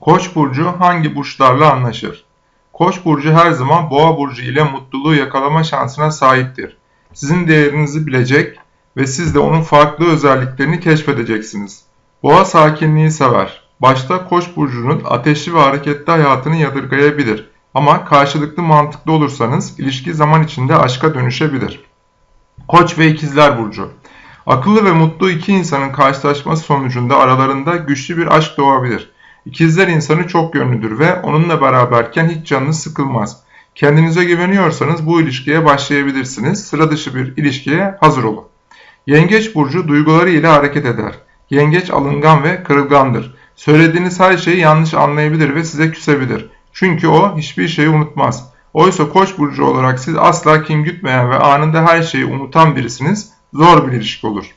Koç burcu hangi burçlarla anlaşır? Koç burcu her zaman Boğa burcu ile mutluluğu yakalama şansına sahiptir. Sizin değerinizi bilecek ve siz de onun farklı özelliklerini keşfedeceksiniz. Boğa sakinliği sever. Başta Koç burcunun ateşli ve hareketli hayatını yadırgayabilir. Ama karşılıklı mantıklı olursanız ilişki zaman içinde aşka dönüşebilir. Koç ve İkizler burcu. Akıllı ve mutlu iki insanın karşılaşması sonucunda aralarında güçlü bir aşk doğabilir. İkizler insanı çok yönlüdür ve onunla beraberken hiç canınız sıkılmaz. Kendinize güveniyorsanız bu ilişkiye başlayabilirsiniz. Sıra dışı bir ilişkiye hazır olun. Yengeç burcu duyguları ile hareket eder. Yengeç alıngan ve kırılgandır. Söylediğiniz her şeyi yanlış anlayabilir ve size küsebilir. Çünkü o hiçbir şeyi unutmaz. Oysa koç burcu olarak siz asla kim gütmeyen ve anında her şeyi unutan birisiniz. Zor bir ilişki olur.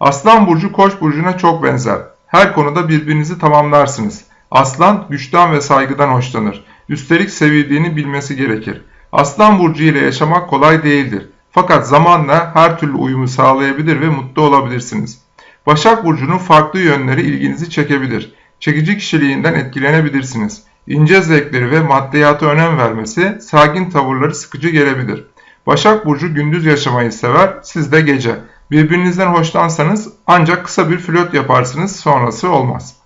Aslan burcu koç burcuna çok benzer. Her konuda birbirinizi tamamlarsınız. Aslan güçten ve saygıdan hoşlanır. Üstelik sevildiğini bilmesi gerekir. Aslan burcu ile yaşamak kolay değildir. Fakat zamanla her türlü uyumu sağlayabilir ve mutlu olabilirsiniz. Başak burcunun farklı yönleri ilginizi çekebilir. Çekici kişiliğinden etkilenebilirsiniz. İnce zevkleri ve maddiyata önem vermesi, sakin tavırları sıkıcı gelebilir. Başak Burcu gündüz yaşamayı sever, siz de gece. Birbirinizden hoşlansanız ancak kısa bir flört yaparsınız, sonrası olmaz.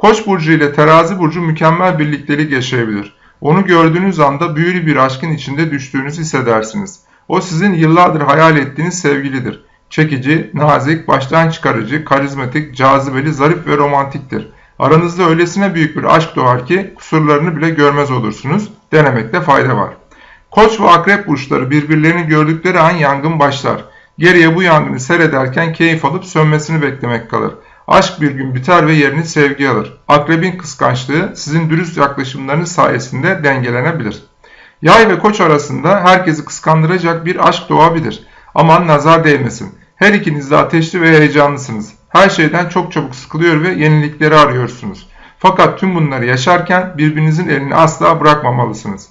Koç Burcu ile Terazi Burcu mükemmel birliktelik yaşayabilir. Onu gördüğünüz anda büyülü bir aşkın içinde düştüğünüzü hissedersiniz. O sizin yıllardır hayal ettiğiniz sevgilidir. Çekici, nazik, baştan çıkarıcı, karizmatik, cazibeli, zarif ve romantiktir. Aranızda öylesine büyük bir aşk doğar ki kusurlarını bile görmez olursunuz. Denemekte fayda var. Koç ve akrep burçları birbirlerini gördükleri an yangın başlar. Geriye bu yangını seyrederken keyif alıp sönmesini beklemek kalır. Aşk bir gün biter ve yerini sevgi alır. Akrebin kıskançlığı sizin dürüst yaklaşımlarınız sayesinde dengelenebilir. Yay ve koç arasında herkesi kıskandıracak bir aşk doğabilir. Aman nazar değmesin. Her ikiniz de ateşli ve heyecanlısınız. Her şeyden çok çabuk sıkılıyor ve yenilikleri arıyorsunuz. Fakat tüm bunları yaşarken birbirinizin elini asla bırakmamalısınız.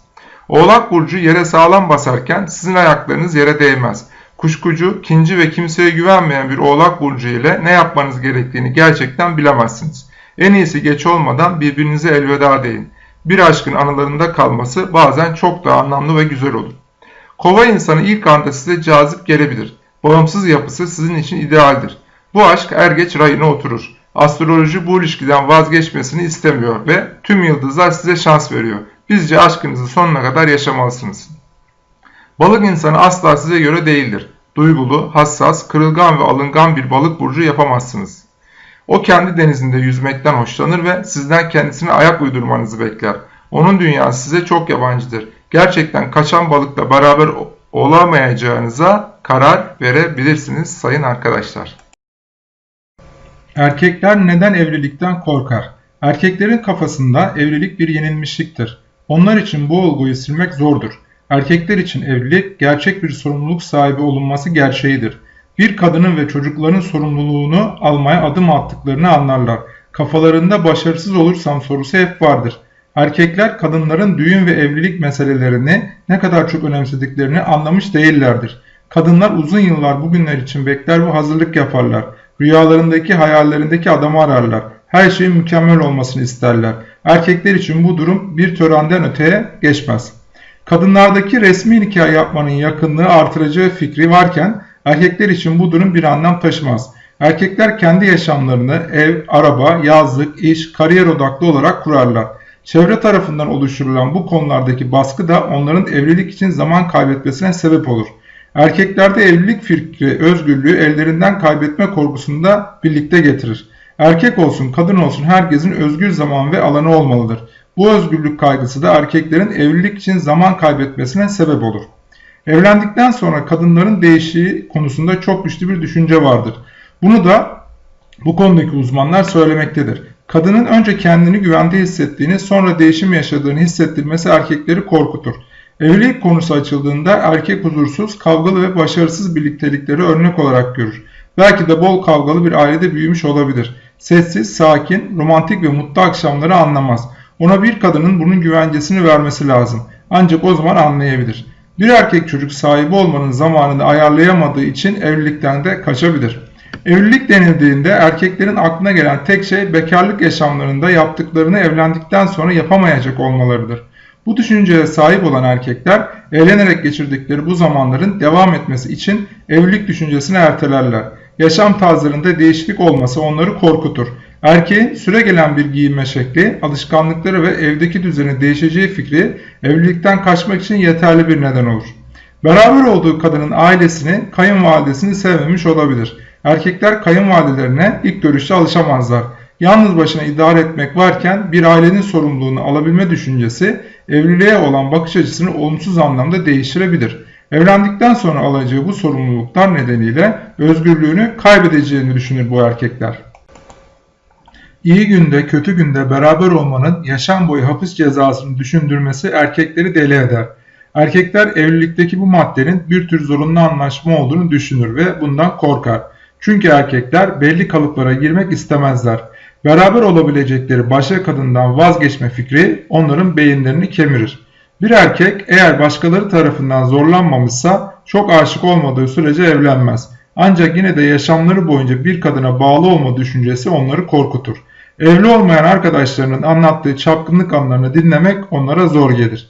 Oğlak burcu yere sağlam basarken sizin ayaklarınız yere değmez. Kuşkucu, kinci ve kimseye güvenmeyen bir oğlak burcu ile ne yapmanız gerektiğini gerçekten bilemezsiniz. En iyisi geç olmadan birbirinize elveda deyin. Bir aşkın anılarında kalması bazen çok daha anlamlı ve güzel olur. Kova insanı ilk anda size cazip gelebilir. Bağımsız yapısı sizin için idealdir. Bu aşk er geç rayına oturur. Astroloji bu ilişkiden vazgeçmesini istemiyor ve tüm yıldızlar size şans veriyor. Bizce aşkınızı sonuna kadar yaşamalısınız. Balık insanı asla size göre değildir. Duygulu, hassas, kırılgan ve alıngan bir balık burcu yapamazsınız. O kendi denizinde yüzmekten hoşlanır ve sizden kendisine ayak uydurmanızı bekler. Onun dünyası size çok yabancıdır. Gerçekten kaçan balıkla beraber olamayacağınıza karar verebilirsiniz sayın arkadaşlar. Erkekler neden evlilikten korkar? Erkeklerin kafasında evlilik bir yenilmişliktir. Onlar için bu olguyu silmek zordur. Erkekler için evlilik gerçek bir sorumluluk sahibi olunması gerçeğidir. Bir kadının ve çocukların sorumluluğunu almaya adım attıklarını anlarlar. Kafalarında başarısız olursam sorusu hep vardır. Erkekler kadınların düğün ve evlilik meselelerini ne kadar çok önemsediklerini anlamış değillerdir. Kadınlar uzun yıllar bugünler için bekler ve hazırlık yaparlar. Rüyalarındaki hayallerindeki adamı ararlar. Her şeyin mükemmel olmasını isterler. Erkekler için bu durum bir törenden öteye geçmez. Kadınlardaki resmi nikah yapmanın yakınlığı artıracağı fikri varken erkekler için bu durum bir anlam taşımaz. Erkekler kendi yaşamlarını ev, araba, yazlık, iş, kariyer odaklı olarak kurarlar. Çevre tarafından oluşturulan bu konulardaki baskı da onların evlilik için zaman kaybetmesine sebep olur. Erkeklerde evlilik fikri özgürlüğü ellerinden kaybetme korkusunu da birlikte getirir. Erkek olsun kadın olsun herkesin özgür zaman ve alanı olmalıdır. Bu özgürlük kaygısı da erkeklerin evlilik için zaman kaybetmesine sebep olur. Evlendikten sonra kadınların değişiği konusunda çok güçlü bir düşünce vardır. Bunu da bu konudaki uzmanlar söylemektedir. Kadının önce kendini güvende hissettiğini sonra değişim yaşadığını hissettirmesi erkekleri korkutur. Evlilik konusu açıldığında erkek huzursuz, kavgalı ve başarısız birliktelikleri örnek olarak görür. Belki de bol kavgalı bir ailede büyümüş olabilir. Sessiz, sakin, romantik ve mutlu akşamları anlamaz. Ona bir kadının bunun güvencesini vermesi lazım. Ancak o zaman anlayabilir. Bir erkek çocuk sahibi olmanın zamanını ayarlayamadığı için evlilikten de kaçabilir. Evlilik denildiğinde erkeklerin aklına gelen tek şey bekarlık yaşamlarında yaptıklarını evlendikten sonra yapamayacak olmalarıdır. Bu düşünceye sahip olan erkekler eğlenerek geçirdikleri bu zamanların devam etmesi için evlilik düşüncesini ertelerler. Yaşam tarzlarında değişiklik olması onları korkutur. Erkeğin süre gelen bir giyinme şekli, alışkanlıkları ve evdeki düzeni değişeceği fikri evlilikten kaçmak için yeterli bir neden olur. Beraber olduğu kadının ailesini, kayınvalidesini sevmemiş olabilir. Erkekler kayınvalidelerine ilk görüşte alışamazlar. Yalnız başına idare etmek varken bir ailenin sorumluluğunu alabilme düşüncesi evliliğe olan bakış açısını olumsuz anlamda değiştirebilir. Evlendikten sonra alacağı bu sorumluluklar nedeniyle özgürlüğünü kaybedeceğini düşünür bu erkekler. İyi günde kötü günde beraber olmanın yaşam boyu hapis cezasını düşündürmesi erkekleri deli eder. Erkekler evlilikteki bu maddenin bir tür zorunlu anlaşma olduğunu düşünür ve bundan korkar. Çünkü erkekler belli kalıplara girmek istemezler. Beraber olabilecekleri başka kadından vazgeçme fikri onların beyinlerini kemirir. Bir erkek eğer başkaları tarafından zorlanmamışsa çok aşık olmadığı sürece evlenmez. Ancak yine de yaşamları boyunca bir kadına bağlı olma düşüncesi onları korkutur. Evli olmayan arkadaşlarının anlattığı çapkınlık anlarını dinlemek onlara zor gelir.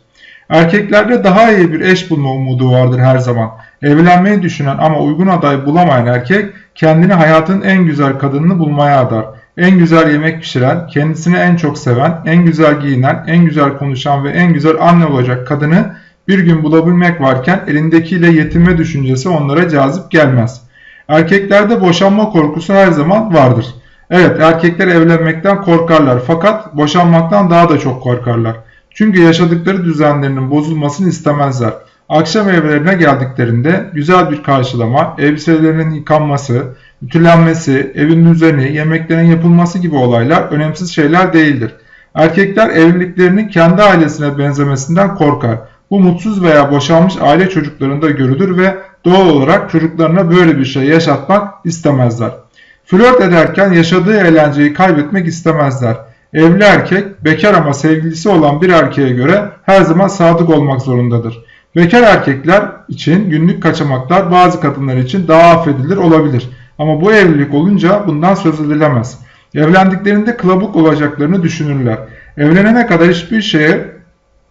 Erkeklerde daha iyi bir eş bulma umudu vardır her zaman. Evlenmeyi düşünen ama uygun aday bulamayan erkek kendini hayatın en güzel kadınını bulmaya adar. En güzel yemek pişiren, kendisini en çok seven, en güzel giyinen, en güzel konuşan ve en güzel anne olacak kadını bir gün bulabilmek varken elindekiyle yetinme düşüncesi onlara cazip gelmez. Erkeklerde boşanma korkusu her zaman vardır. Evet erkekler evlenmekten korkarlar fakat boşanmaktan daha da çok korkarlar. Çünkü yaşadıkları düzenlerinin bozulmasını istemezler. Akşam evlerine geldiklerinde güzel bir karşılama, elbiselerinin yıkanması, ütülenmesi, evin düzeni, yemeklerin yapılması gibi olaylar önemsiz şeyler değildir. Erkekler evliliklerinin kendi ailesine benzemesinden korkar. Bu mutsuz veya boşanmış aile çocuklarında görülür ve doğal olarak çocuklarına böyle bir şey yaşatmak istemezler. Flört ederken yaşadığı eğlenceyi kaybetmek istemezler. Evli erkek bekar ama sevgilisi olan bir erkeğe göre her zaman sadık olmak zorundadır. Bekar erkekler için günlük kaçamaklar bazı kadınlar için daha affedilir olabilir. Ama bu evlilik olunca bundan söz edilemez. Evlendiklerinde kılabuk olacaklarını düşünürler. Evlenene kadar hiçbir şeye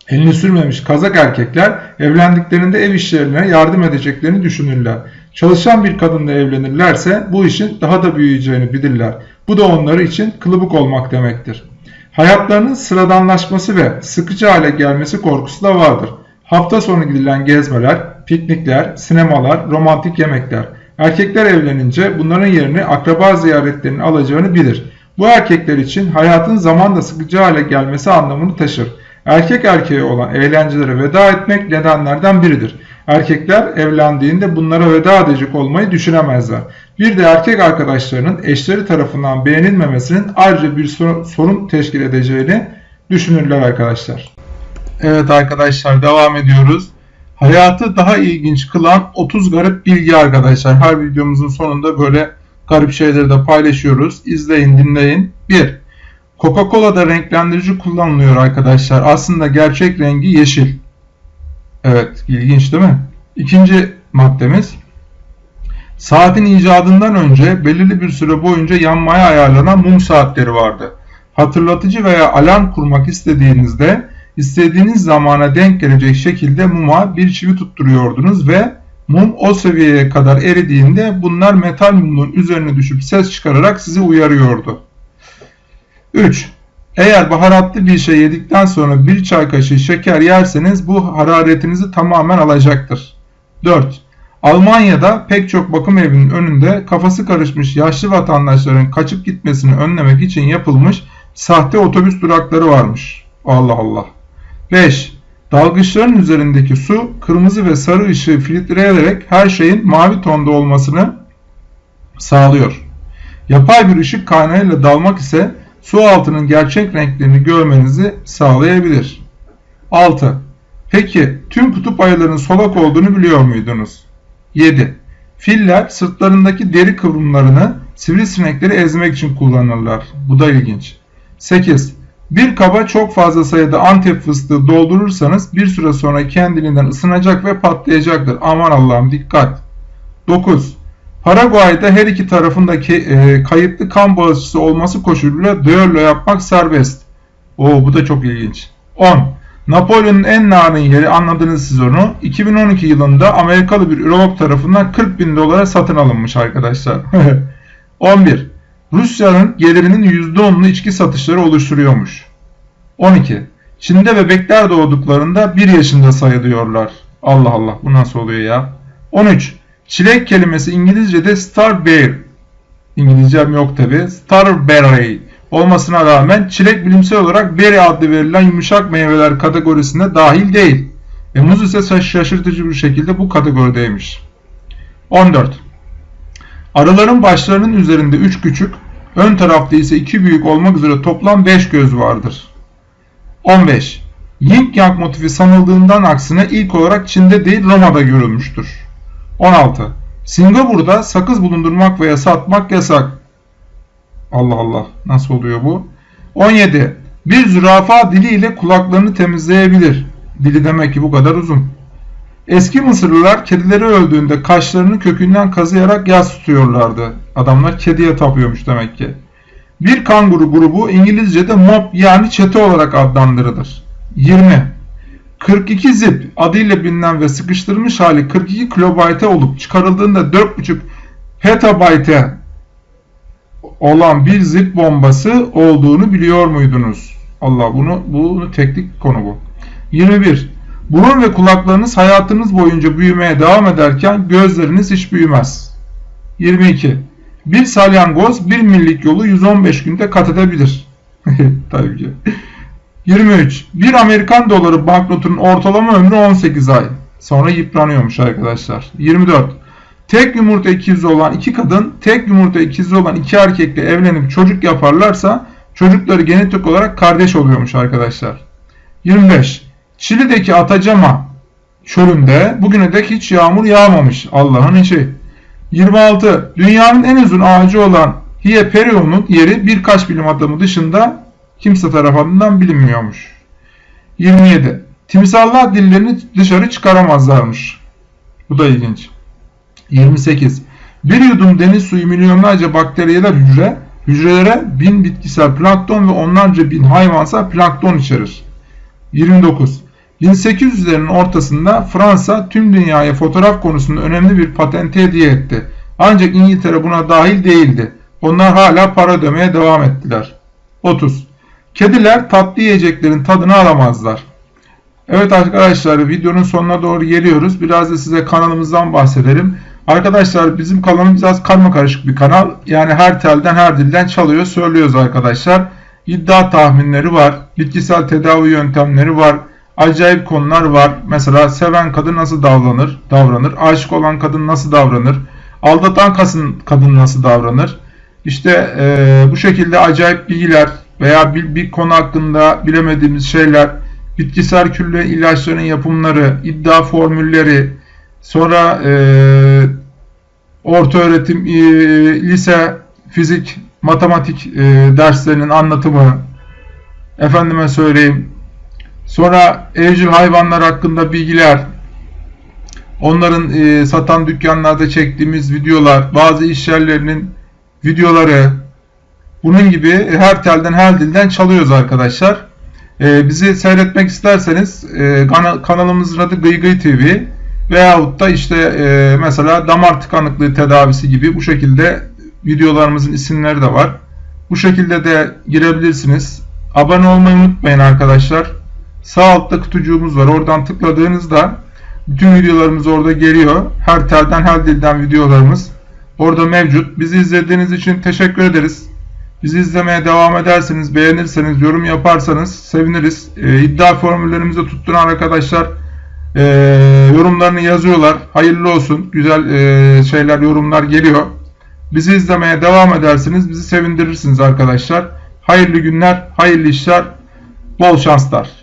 elini sürmemiş kazak erkekler evlendiklerinde ev işlerine yardım edeceklerini düşünürler. Çalışan bir kadınla evlenirlerse bu işin daha da büyüyeceğini bilirler. Bu da onları için kılıbık olmak demektir. Hayatlarının sıradanlaşması ve sıkıcı hale gelmesi korkusu da vardır. Hafta sonu gidilen gezmeler, piknikler, sinemalar, romantik yemekler. Erkekler evlenince bunların yerini akraba ziyaretlerinin alacağını bilir. Bu erkekler için hayatın zamanla sıkıcı hale gelmesi anlamını taşır. Erkek erkeğe olan eğlencelere veda etmek nedenlerden biridir. Erkekler evlendiğinde bunlara veda edecek olmayı düşünemezler. Bir de erkek arkadaşlarının eşleri tarafından beğenilmemesinin ayrıca bir sorun teşkil edeceğini düşünürler arkadaşlar. Evet arkadaşlar devam ediyoruz. Hayatı daha ilginç kılan 30 garip bilgi arkadaşlar. Her videomuzun sonunda böyle garip şeyleri de paylaşıyoruz. İzleyin dinleyin. 1. Coca-Cola'da renklendirici kullanılıyor arkadaşlar. Aslında gerçek rengi yeşil. Evet ilginç değil mi? İkinci maddemiz. Saatin icadından önce belirli bir süre boyunca yanmaya ayarlanan mum saatleri vardı. Hatırlatıcı veya alarm kurmak istediğinizde istediğiniz zamana denk gelecek şekilde muma bir çivi tutturuyordunuz ve mum o seviyeye kadar eridiğinde bunlar metal mumun üzerine düşüp ses çıkararak sizi uyarıyordu. 3. Eğer baharatlı bir şey yedikten sonra bir çay kaşığı şeker yerseniz bu hararetinizi tamamen alacaktır. 4. Almanya'da pek çok bakım evinin önünde kafası karışmış yaşlı vatandaşların kaçıp gitmesini önlemek için yapılmış sahte otobüs durakları varmış. Allah Allah. 5. Dalgıçların üzerindeki su kırmızı ve sarı ışığı filtreleyerek her şeyin mavi tonda olmasını sağlıyor. Yapay bir ışık kaynağıyla dalmak ise su altının gerçek renklerini görmenizi sağlayabilir. 6. Peki tüm kutup ayılarının solak olduğunu biliyor muydunuz? 7. Filler sırtlarındaki deri kıvrımlarını sivrisinekleri ezmek için kullanırlar. Bu da ilginç. 8. Bir kaba çok fazla sayıda antep fıstığı doldurursanız bir süre sonra kendiliğinden ısınacak ve patlayacaktır. Aman Allah'ım dikkat. 9. Paraguay'da her iki tarafındaki e, kayıtlı kan bağışçısı olması koşuluyla düello yapmak serbest. Oo bu da çok ilginç. 10. Napolyon'un en narin yeri anladınız siz onu. 2012 yılında Amerikalı bir ürolog tarafından 40 bin dolara satın alınmış arkadaşlar. 11. Rusya'nın gelirinin %10'unu içki satışları oluşturuyormuş. 12. Çin'de bebekler doğduklarında 1 yaşında sayılıyorlar. Allah Allah bu nasıl oluyor ya? 13. Çilek kelimesi İngilizce'de starberry. İngilizcem yok tabi. Starberry olmasına rağmen çilek bilimsel olarak berry adlı verilen yumuşak meyveler kategorisine dahil değil. E, muz ise şaşırtıcı bir şekilde bu kategorideymiş. 14. Arıların başlarının üzerinde 3 küçük, ön tarafta ise 2 büyük olmak üzere toplam 5 göz vardır. 15. Yin Yang motifi sanıldığından aksine ilk olarak Çin'de değil Roma'da görülmüştür. 16. Singapur'da sakız bulundurmak veya satmak yasak. Allah Allah nasıl oluyor bu? 17. Bir zürafa diliyle kulaklarını temizleyebilir. Dili demek ki bu kadar uzun. Eski Mısırlılar kedileri öldüğünde kaşlarını kökünden kazıyarak yas tutuyorlardı. Adamlar kediye tapıyormuş demek ki. Bir kanguru grubu İngilizce'de mob yani çete olarak adlandırılır. 20. 42 zip adıyla bilinen ve sıkıştırılmış hali 42 kilobayte olup çıkarıldığında 4.5 petabayte olan bir zip bombası olduğunu biliyor muydunuz? Allah bunu bunu teknik konu bu. 21. Burun ve kulaklarınız hayatınız boyunca büyümeye devam ederken gözleriniz hiç büyümez. 22. Bir salyangoz bir millik yolu 115 günde kat edebilir. Tabii ki. 23. Bir Amerikan doları banknotunun ortalama ömrü 18 ay. Sonra yıpranıyormuş arkadaşlar. 24. Tek yumurta ikizi olan iki kadın, tek yumurta ikizi olan iki erkekle evlenip çocuk yaparlarsa çocukları genetik olarak kardeş oluyormuş arkadaşlar. 25. Çili'deki Atacama çölünde bugüne dek hiç yağmur yağmamış Allah'ın işi. 26. Dünyanın en uzun ağacı olan Hieperion'un yeri birkaç bilim adamı dışında kimse tarafından bilinmiyormuş. 27. Timsahlar dillerini dışarı çıkaramazlarmış. Bu da ilginç. 28. Bir yudum deniz suyu milyonlarca bakteriyeler hücre, hücrelere bin bitkisel plankton ve onlarca bin hayvansal plankton içerir. 29. 1800'lerin ortasında Fransa tüm dünyaya fotoğraf konusunda önemli bir patenti hediye etti. Ancak İngiltere buna dahil değildi. Onlar hala para ödemeye devam ettiler. 30. Kediler tatlı yiyeceklerin tadını alamazlar. Evet arkadaşlar videonun sonuna doğru geliyoruz. Biraz da size kanalımızdan bahsedelim. Arkadaşlar bizim kanalımız biraz karma karışık bir kanal. Yani her telden her dilden çalıyor söylüyoruz arkadaşlar. İddia tahminleri var. Bitkisel tedavi yöntemleri var. Acayip konular var. Mesela seven kadın nasıl davranır? Davranır. Aşık olan kadın nasıl davranır? Aldatan kadın, nasıl davranır? İşte e, bu şekilde acayip bilgiler veya bir, bir konu hakkında bilemediğimiz şeyler, bitkisel külle ilaçların yapımları, iddia formülleri, sonra e, orta öğretim, e, lise, fizik, matematik e, derslerinin anlatımı, efendime söyleyeyim, sonra evcil hayvanlar hakkında bilgiler, onların e, satan dükkanlarda çektiğimiz videolar, bazı iş yerlerinin videoları, bunun gibi her telden her dilden çalıyoruz arkadaşlar. E, bizi seyretmek isterseniz e, kanalımızın adı Gıygıy TV veyahut da işte e, mesela damar tıkanıklığı tedavisi gibi bu şekilde videolarımızın isimleri de var. Bu şekilde de girebilirsiniz. Abone olmayı unutmayın arkadaşlar. Sağ altta kutucuğumuz var. Oradan tıkladığınızda bütün videolarımız orada geliyor. Her telden her dilden videolarımız orada mevcut. Bizi izlediğiniz için teşekkür ederiz. Bizi izlemeye devam ederseniz, beğenirseniz, yorum yaparsanız seviniriz. E, iddia formüllerimizi tutturan arkadaşlar e, yorumlarını yazıyorlar. Hayırlı olsun. Güzel e, şeyler, yorumlar geliyor. Bizi izlemeye devam edersiniz. Bizi sevindirirsiniz arkadaşlar. Hayırlı günler, hayırlı işler, bol şanslar.